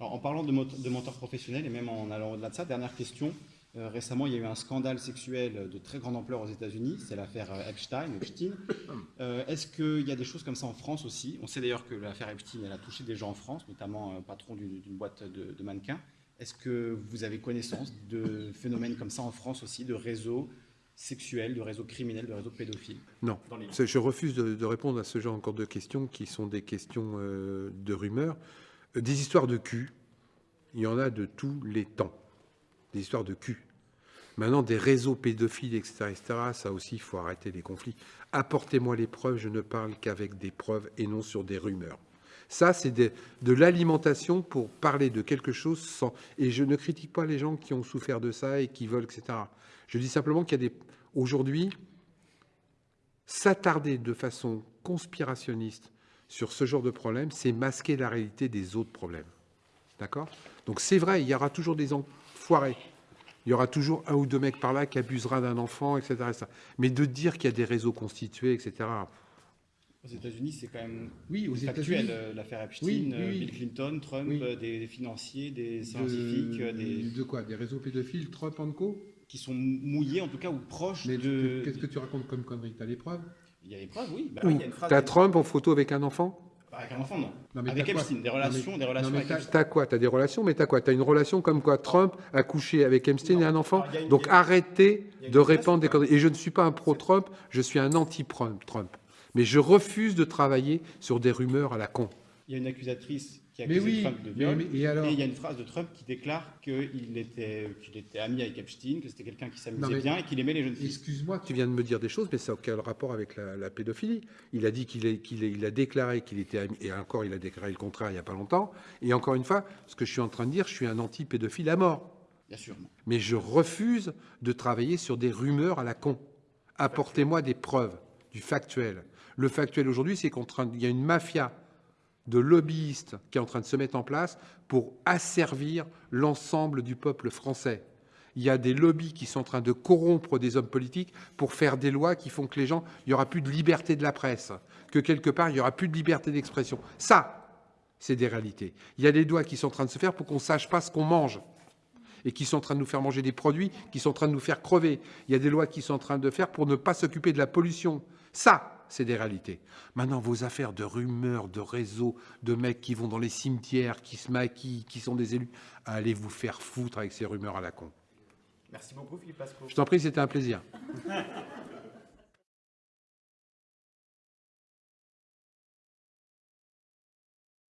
Alors, en parlant de, menteurs professionnels et même en allant au-delà de ça, dernière question. Euh, récemment, il y a eu un scandale sexuel de très grande ampleur aux États-Unis, c'est l'affaire euh, Epstein. Epstein. Euh, Est-ce qu'il y a des choses comme ça en France aussi? On sait d'ailleurs que l'affaire Epstein, elle a touché des gens en France, notamment un patron d'une boîte de, de mannequins. Est-ce que vous avez connaissance de phénomènes comme ça en France aussi, de réseaux sexuels, de réseaux criminels, de réseaux pédophiles? Non. dans les- C'est- Je refuse de, de répondre à ce genre encore de questions qui sont des questions euh, de rumeurs. Des histoires de cul, il y en a de tous les temps. Des histoires de cul. Maintenant, des réseaux pédophiles, etc., etc., ça aussi, il faut arrêter les conflits. Apportez-moi les preuves, je ne parle qu'avec des preuves et non sur des rumeurs. Ça, c'est des- de l'alimentation pour parler de quelque chose sans... Et je ne critique pas les gens qui ont souffert de ça et qui veulent, etc. Je dis simplement qu'il y a des... Aujourd'hui, s'attarder de façon conspirationniste sur ce genre de problème, c'est masquer la réalité des autres problèmes. D'accord? Donc c'est vrai, il y aura toujours des enfoirés. Il y aura toujours un ou deux mecs par là qui abusera d'un enfant, etc., etc. Mais de dire qu'il y a des réseaux constitués, etc. Aux États-Unis, c'est quand même Oui, aux factuel, euh, l'affaire Epstein, Oui, oui, euh, oui. Bill Clinton, Trump, Oui. euh, des, des financiers, des scientifiques, De, des, de quoi Des réseaux pédophiles, Trump and co qui sont mouillés en tout cas ou proches Mais de. qu'est-ce que tu racontes comme connerie? T'as les preuves? Il y a des preuves, oui. Bah t'as Trump en photo avec un enfant? Avec un enfant, non. Non, mais avec Epstein, des Non, relations, mais- des relations non, mais avec t'as- quoi? T'as des relations, mais t'as quoi? T'as une relation comme quoi Trump a couché avec Epstein Non. et un enfant? Alors, une- Donc arrêtez de répandre des conneries. Et je ne suis pas un pro-Trump, je suis un anti-Trump. Trump. Mais je refuse de travailler sur des rumeurs à la con. Il y a une accusatrice qui a Mais accusé oui, Trump de viol. mais- et alors il y a une phrase de Trump qui déclare qu'il était, était ami avec Epstein, que c'était quelqu'un qui s'amusait bien et qu'il aimait les jeunes filles. Excuse-moi, Tu viens de me dire des choses, mais ça n'a aucun rapport avec la, la pédophilie. Il a dit qu'il il a déclaré qu'il était ami, et encore il a déclaré le contraire il n'y a pas longtemps. Et encore une fois, ce que je suis en train de dire, je suis un anti-pédophile à mort. Bien sûr. Mais je refuse de travailler sur des rumeurs à la con. Apportez-moi des preuves, du factuel. Le factuel aujourd'hui, c'est qu'il y a une mafia de lobbyistes qui est en train de se mettre en place pour asservir l'ensemble du peuple français. Il y a des lobbies qui sont en train de corrompre des hommes politiques pour faire des lois qui font que les gens, il n'y aura plus de liberté de la presse, que quelque part, il n'y aura plus de liberté d'expression. Ça, c'est des réalités. Il y a des lois qui sont en train de se faire pour qu'on ne sache pas ce qu'on mange et qui sont en train de nous faire manger des produits qui sont en train de nous faire crever. Il y a des lois qui sont en train de faire pour ne pas s'occuper de la pollution. Ça, c'est des réalités. Maintenant, vos affaires de rumeurs, de réseaux, de mecs qui vont dans les cimetières, qui se maquillent, qui sont des élus, allez vous faire foutre avec ces rumeurs à la con. Merci beaucoup, Philippe Pasco. Je t'en prie, c'était un plaisir.